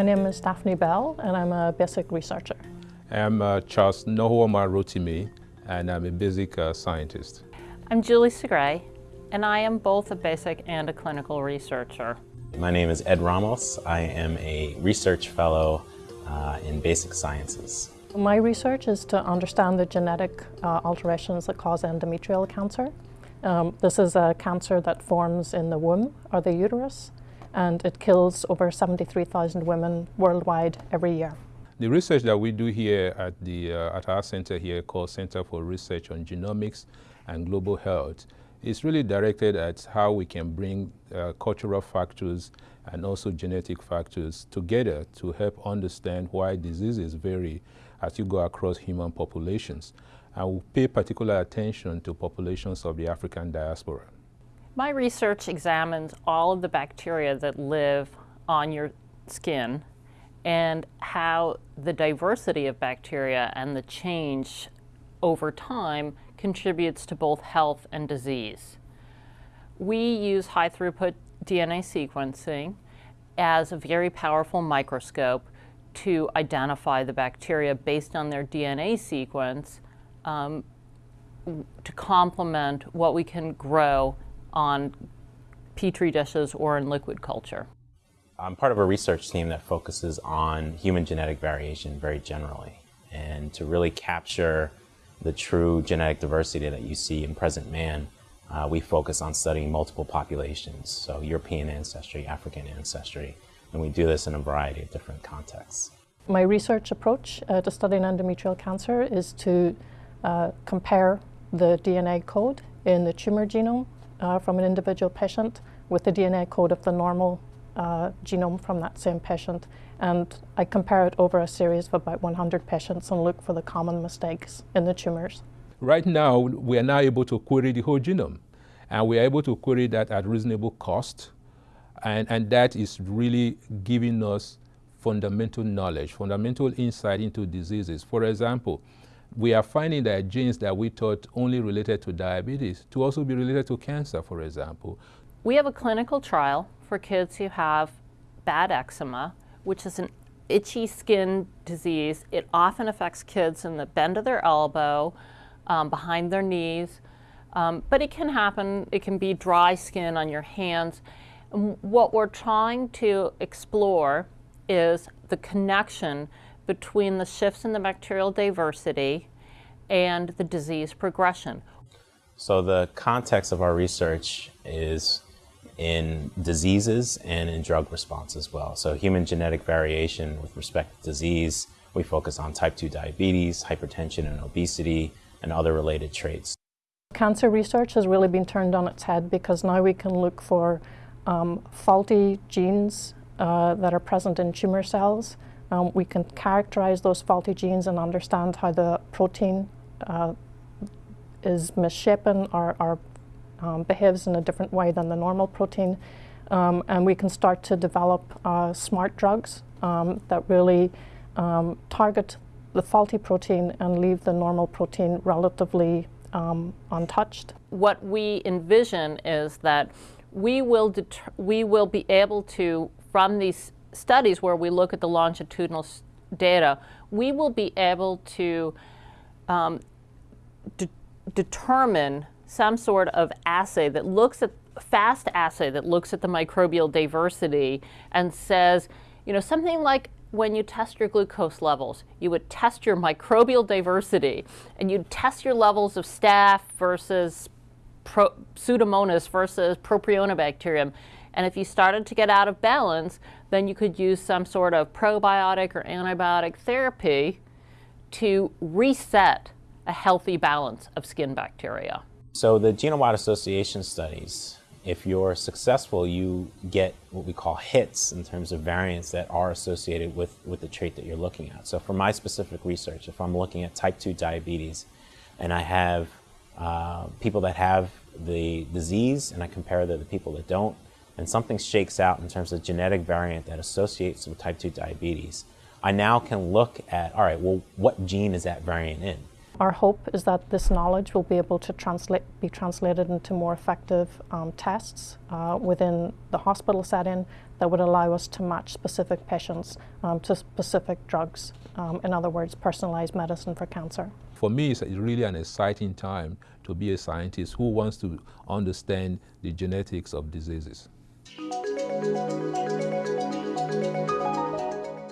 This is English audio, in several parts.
My name is Daphne Bell and I'm a basic researcher. I'm uh, Charles Nohuoma Rotimi and I'm a basic uh, scientist. I'm Julie Segre and I am both a basic and a clinical researcher. My name is Ed Ramos. I am a research fellow uh, in basic sciences. My research is to understand the genetic uh, alterations that cause endometrial cancer. Um, this is a cancer that forms in the womb or the uterus and it kills over 73,000 women worldwide every year. The research that we do here at, the, uh, at our center here called Center for Research on Genomics and Global Health is really directed at how we can bring uh, cultural factors and also genetic factors together to help understand why diseases vary as you go across human populations. And we pay particular attention to populations of the African diaspora. My research examines all of the bacteria that live on your skin and how the diversity of bacteria and the change over time contributes to both health and disease. We use high throughput DNA sequencing as a very powerful microscope to identify the bacteria based on their DNA sequence um, to complement what we can grow on petri dishes or in liquid culture. I'm part of a research team that focuses on human genetic variation very generally and to really capture the true genetic diversity that you see in present man, uh, we focus on studying multiple populations, so European ancestry, African ancestry, and we do this in a variety of different contexts. My research approach uh, to studying endometrial cancer is to uh, compare the DNA code in the tumor genome uh, from an individual patient with the DNA code of the normal uh, genome from that same patient. And I compare it over a series of about 100 patients and look for the common mistakes in the tumors. Right now, we are now able to query the whole genome. And we are able to query that at reasonable cost. And, and that is really giving us fundamental knowledge, fundamental insight into diseases. For example, we are finding that genes that we thought only related to diabetes to also be related to cancer, for example. We have a clinical trial for kids who have bad eczema, which is an itchy skin disease. It often affects kids in the bend of their elbow, um, behind their knees, um, but it can happen, it can be dry skin on your hands. what we're trying to explore is the connection between the shifts in the bacterial diversity and the disease progression. So the context of our research is in diseases and in drug response as well. So human genetic variation with respect to disease, we focus on type 2 diabetes, hypertension and obesity, and other related traits. Cancer research has really been turned on its head because now we can look for um, faulty genes uh, that are present in tumor cells um, we can characterize those faulty genes and understand how the protein uh, is misshapen or, or um, behaves in a different way than the normal protein. Um, and we can start to develop uh, smart drugs um, that really um, target the faulty protein and leave the normal protein relatively um, untouched. What we envision is that we will, we will be able to, from these studies where we look at the longitudinal data, we will be able to um, de determine some sort of assay that looks at fast assay that looks at the microbial diversity and says, you know, something like when you test your glucose levels, you would test your microbial diversity and you'd test your levels of staph versus Pro Pseudomonas versus Propionibacterium. And if you started to get out of balance, then you could use some sort of probiotic or antibiotic therapy to reset a healthy balance of skin bacteria. So the genome-wide association studies, if you're successful, you get what we call hits in terms of variants that are associated with, with the trait that you're looking at. So for my specific research, if I'm looking at type 2 diabetes and I have uh, people that have the disease and I compare to the people that don't, and something shakes out in terms of genetic variant that associates with type 2 diabetes, I now can look at, all right, well, what gene is that variant in? Our hope is that this knowledge will be able to translate, be translated into more effective um, tests uh, within the hospital setting that would allow us to match specific patients um, to specific drugs. Um, in other words, personalized medicine for cancer. For me, it's really an exciting time to be a scientist who wants to understand the genetics of diseases.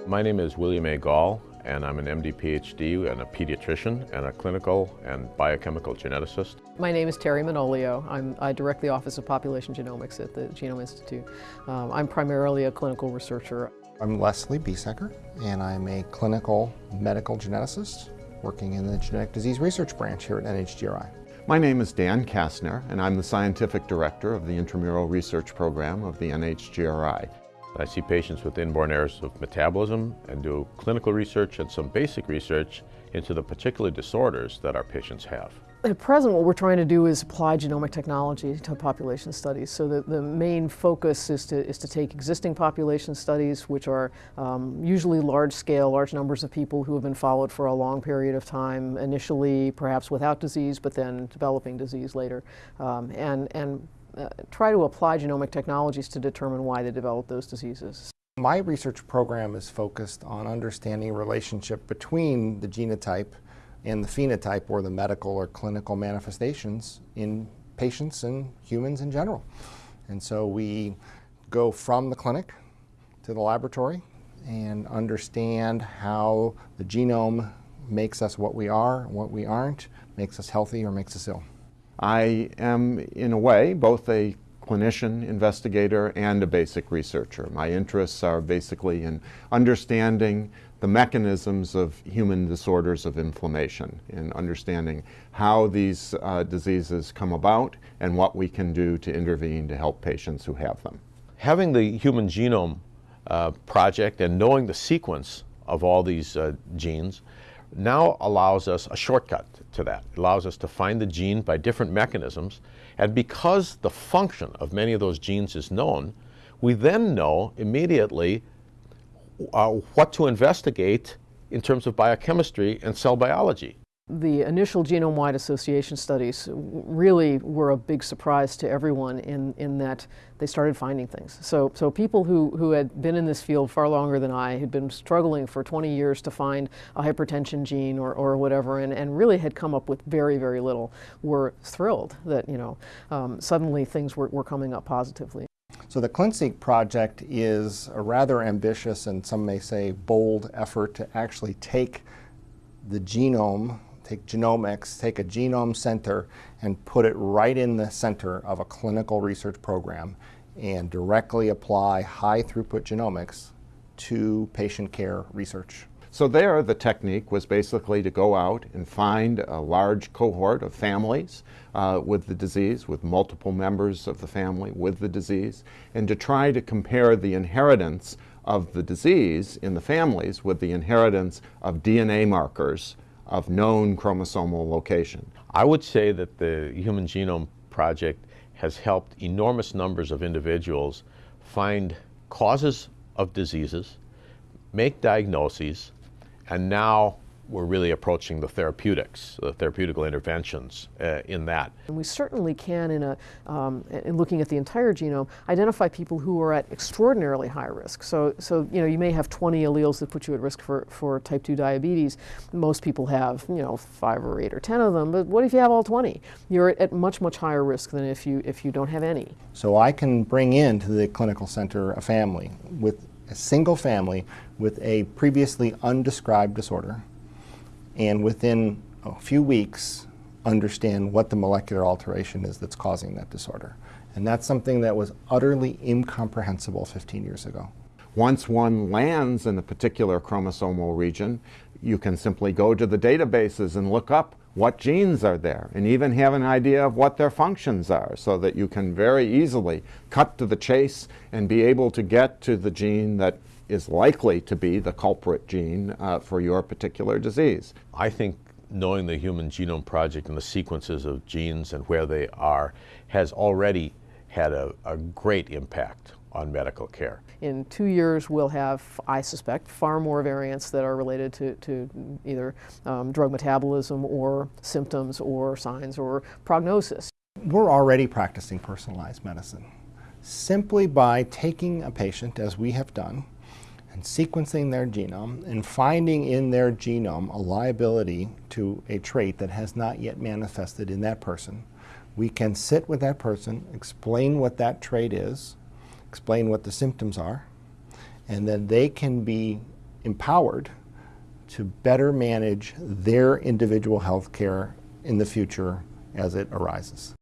My name is William A. Gahl, and I'm an MD PhD and a pediatrician and a clinical and biochemical geneticist. My name is Terry Manolio. I'm, I direct the Office of Population Genomics at the Genome Institute. Um, I'm primarily a clinical researcher. I'm Leslie Biesecker, and I'm a clinical medical geneticist working in the genetic disease research branch here at NHGRI. My name is Dan Kastner, and I'm the scientific director of the intramural research program of the NHGRI. I see patients with inborn errors of metabolism and do clinical research and some basic research into the particular disorders that our patients have. At present, what we're trying to do is apply genomic technology to population studies. So the, the main focus is to, is to take existing population studies, which are um, usually large scale, large numbers of people who have been followed for a long period of time, initially perhaps without disease, but then developing disease later, um, and, and uh, try to apply genomic technologies to determine why they develop those diseases. My research program is focused on understanding relationship between the genotype and the phenotype or the medical or clinical manifestations in patients and humans in general. And so we go from the clinic to the laboratory and understand how the genome makes us what we are what we aren't, makes us healthy or makes us ill. I am, in a way, both a clinician, investigator, and a basic researcher. My interests are basically in understanding the mechanisms of human disorders of inflammation, in understanding how these uh, diseases come about and what we can do to intervene to help patients who have them. Having the Human Genome uh, Project and knowing the sequence of all these uh, genes now allows us a shortcut to that. It allows us to find the gene by different mechanisms. And because the function of many of those genes is known, we then know immediately uh, what to investigate in terms of biochemistry and cell biology. The initial genome-wide association studies really were a big surprise to everyone in, in that they started finding things. So, so people who, who had been in this field far longer than I, had been struggling for 20 years to find a hypertension gene or, or whatever, and, and really had come up with very, very little, were thrilled that, you know, um, suddenly things were, were coming up positively. So the ClinSeq project is a rather ambitious and some may say bold effort to actually take the genome take genomics, take a genome center and put it right in the center of a clinical research program and directly apply high throughput genomics to patient care research. So there, the technique was basically to go out and find a large cohort of families uh, with the disease, with multiple members of the family with the disease, and to try to compare the inheritance of the disease in the families with the inheritance of DNA markers of known chromosomal location. I would say that the Human Genome Project has helped enormous numbers of individuals find causes of diseases, make diagnoses, and now we're really approaching the therapeutics, the therapeutical interventions uh, in that. And we certainly can, in, a, um, in looking at the entire genome, identify people who are at extraordinarily high risk. So, so you know, you may have 20 alleles that put you at risk for, for type 2 diabetes. Most people have, you know, five or eight or 10 of them, but what if you have all 20? You're at, at much, much higher risk than if you, if you don't have any. So I can bring into the clinical center a family with a single family with a previously undescribed disorder and within a few weeks understand what the molecular alteration is that's causing that disorder. And that's something that was utterly incomprehensible 15 years ago. Once one lands in a particular chromosomal region, you can simply go to the databases and look up what genes are there and even have an idea of what their functions are so that you can very easily cut to the chase and be able to get to the gene that is likely to be the culprit gene uh, for your particular disease. I think knowing the Human Genome Project and the sequences of genes and where they are has already had a, a great impact on medical care. In two years, we'll have, I suspect, far more variants that are related to, to either um, drug metabolism or symptoms or signs or prognosis. We're already practicing personalized medicine simply by taking a patient, as we have done, and sequencing their genome and finding in their genome a liability to a trait that has not yet manifested in that person. We can sit with that person, explain what that trait is, explain what the symptoms are, and then they can be empowered to better manage their individual health care in the future as it arises.